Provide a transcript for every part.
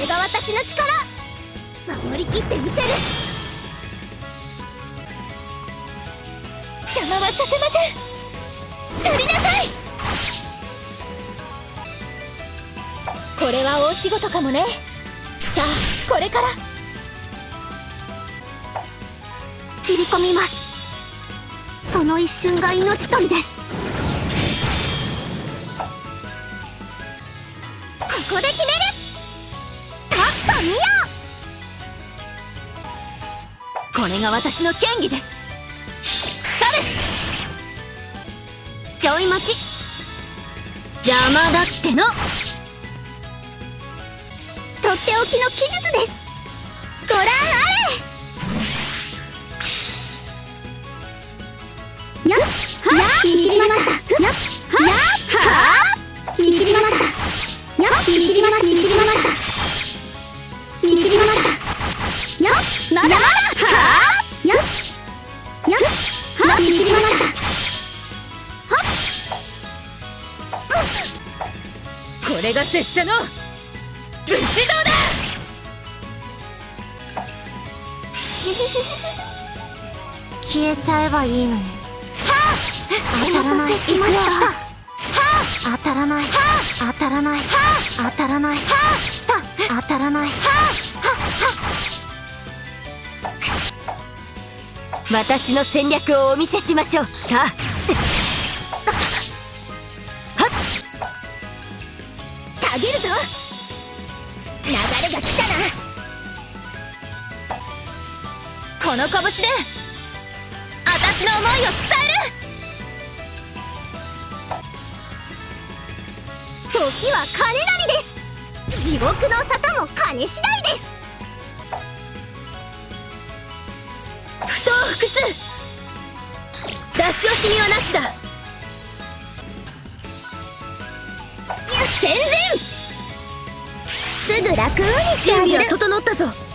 れが私の力守りきってみせる邪魔はさせません去りなさいこれは大仕事かもねさあこれから。切り込みますその一瞬が命取りですここで決める見よこれが私の権技です。サルちょい待ち。邪魔だっての。とっておきの技術です。ご覧あ者の武士道だ！消えちゃえばいいのに。当たらない。しました。当たらない。当たらない。当たらない。当たらない。私の戦略をお見せしましょう。さあの拳で私の思いを伝える。時は金なりです。地獄の沙汰も金次第です。不当不屈。出し惜しみはなしだ。先陣すぐ楽にしてあ準備は整ったぞ。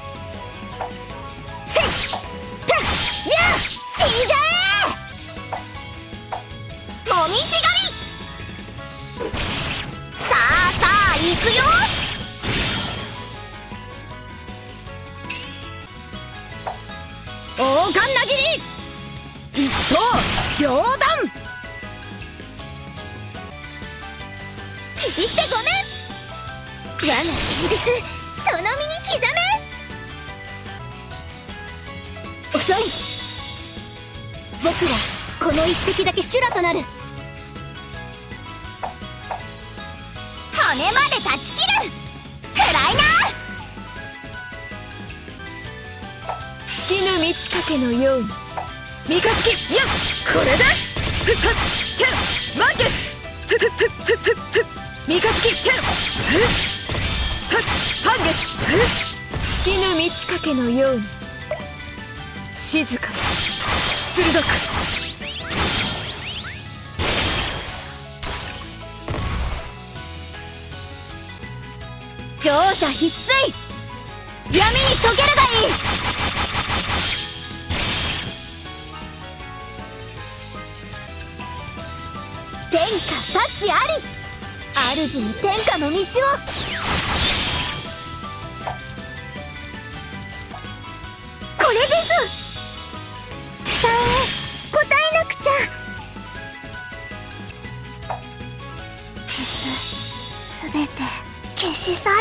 遅い僕はこの一滴だけ修羅となる。骨まで断ち切る。くらいな。尽きぬ満ち欠けのように。三日月。いやこれでふっはっ。てん満月ふっふっ。ふっふっ。ふっ。ふっ三日月。てんふっ。はっ。半月。ふっ。尽きぬ満ち欠けのように。静かに。鋭く。乗車必須。闇に溶けるがいい。天下幸あり。主に天下の道を。これです答えなくちゃ消すすべて消し去る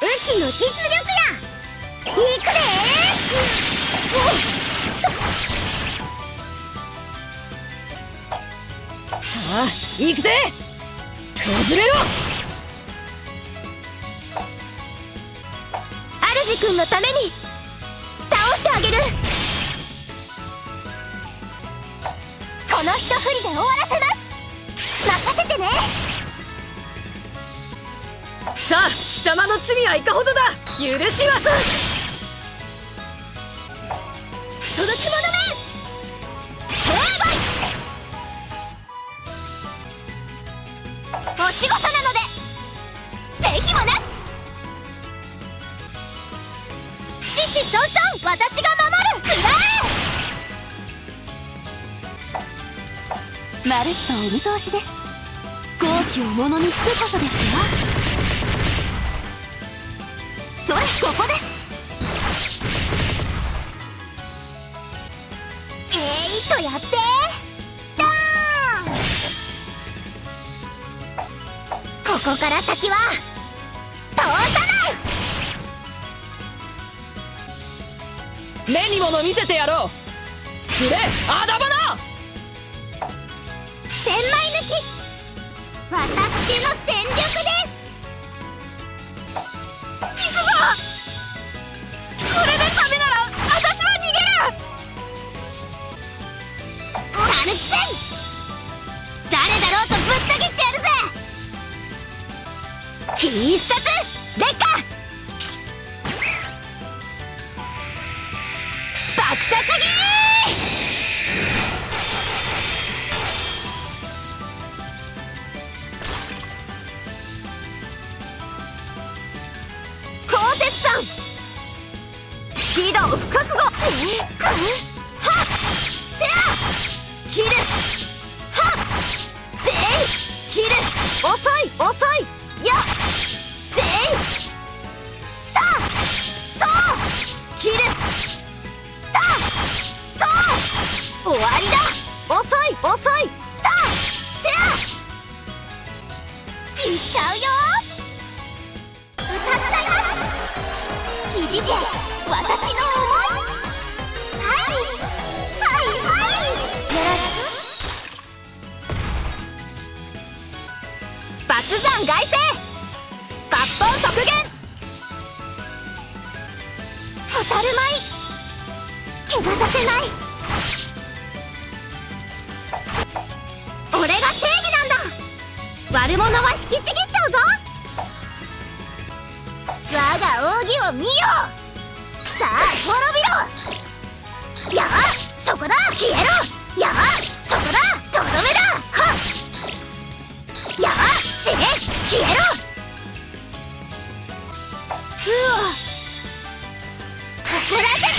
うちの実力やいくでさあ行くぜ!崩れろ！主君のために倒してあげる！この一振りで終わらせます！任せてね！さあ貴様の罪はいかほどだ！許しは届まるっとお見通しです。好機をものにしてこそですよ。それここです。えいっとやって。ドーン。ここから先は通さない。目に物見せてやろう。つれアダバナ私の全力い遅い。やせいたと切る。たと終わりだ。遅い遅い。たてあいっちゃうよ。歌っちゃいます。響け。私の。く抜山外星抜本即現。蛍舞怪我させない。俺が正義なんだ。悪者は引きちぎっちゃうぞ。我が奥義を見よ。さあ滅びろ。やあそこだ。消えろ。やあ死ね消えろ。うわ。怒らせ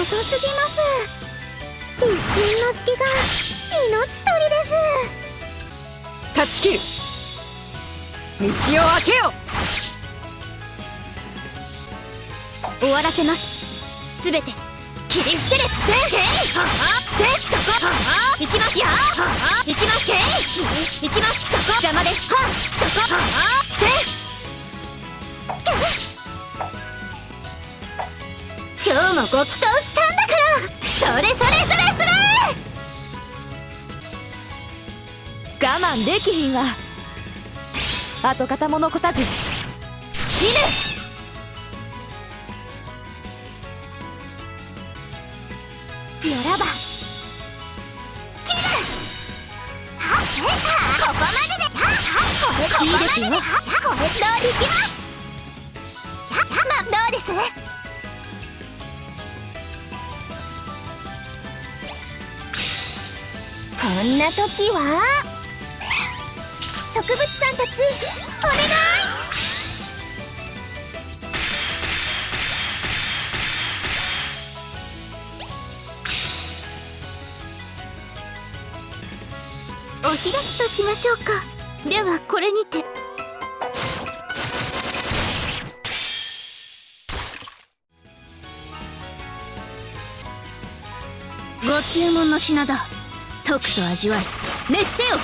遅すぎます。一瞬の隙が命取りです。断ち切る。道を開けよ。終わらせます。すべて切り伏せる。せいはあせそこ。はあ行きますやはあ行きます。せいきます。そこ。邪魔です。はそこ。はあ今日もご祈祷したんだからそれそれそれそれ我慢できひんわ跡形も残さず犬ならば切るはっえはここまででここまでではこれどうできますまどうですんな時は植物さんたちお願い！お開きとしましょうか。ではこれにて。ご注文の品だ。とくと味わい。熱せよ。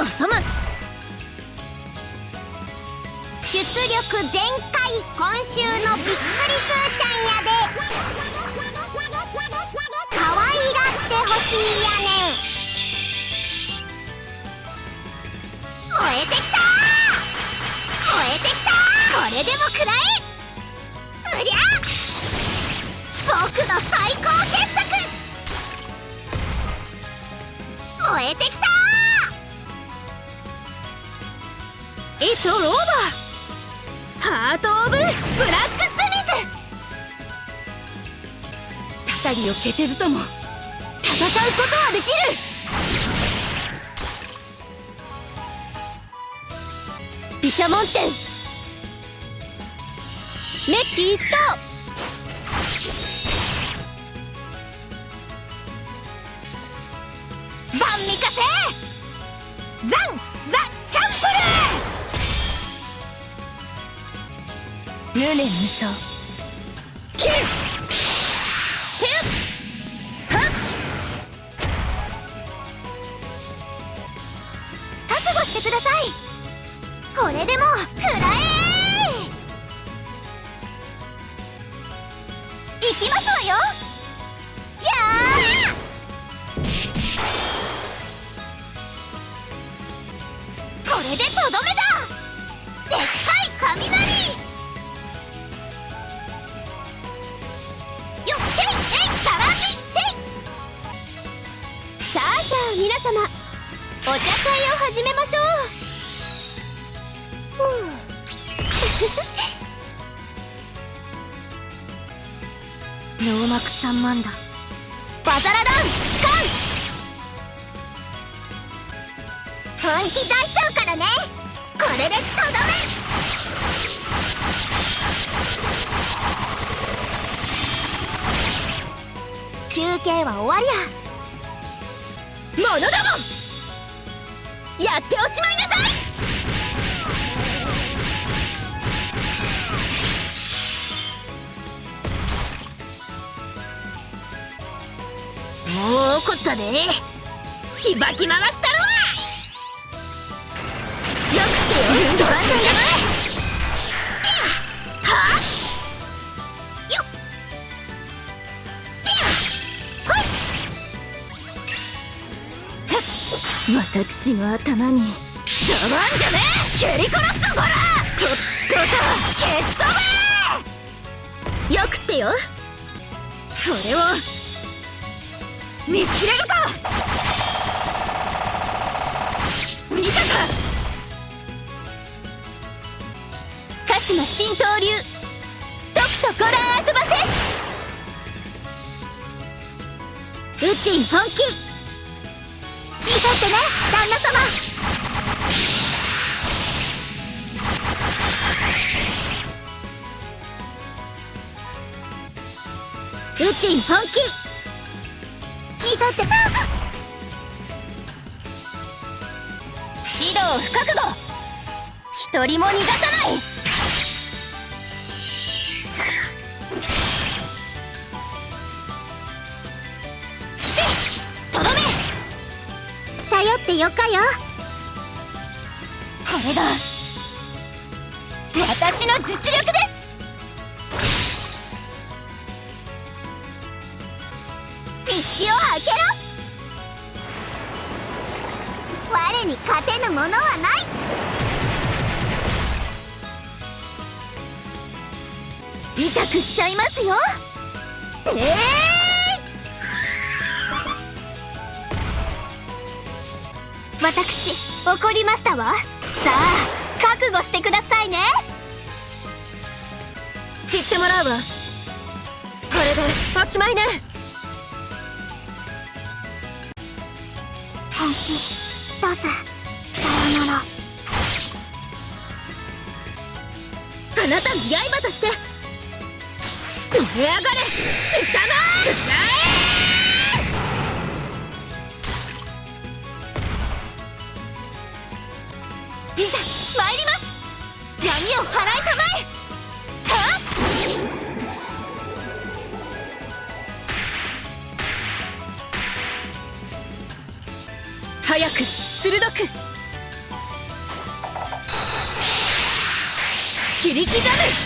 おそ松出力全開今週のびっくりすーちゃんやで。可愛がってほしいやねん燃えてきた燃えてきたこれでも食らえ。うりゃ僕の最高傑作超えてきた！It's all over! ハート・オブ・ブラックスミス！たたりを消せずとも戦うことはできる！毘沙門天メッキ一等ンミカセザンザ・チャンプル無念無双お茶会を始めましょううノーマク3万だバザラダンカン本気出しちゃうからね。これでとどめ休憩は終わりや。モノドモンやっておしまいなさい！もう怒ったで。しばき回して私の頭に。触んじゃねえ。蹴り殺すぞこら。とっとと消し飛べ。よくってよ。これを見切れるか。見たか。鹿島新刀流。時とご覧遊ばせ。宇宙本気。見とってね旦那様。宇宙本気。見とって。あ指導不覚悟一人も逃がさない。てよかよ。これが私の実力です。道を開けろ。我に勝てぬものはない。痛くしちゃいますよ。ええ私怒りましたわ。さあ覚悟してくださいね。散ってもらうわ。これでおしまいね。本気。出すさよなら。あなたの刃として。燃え上がれ。歌まい参ります。闇を払いたまえ。はっ？早く鋭く。切り刻む。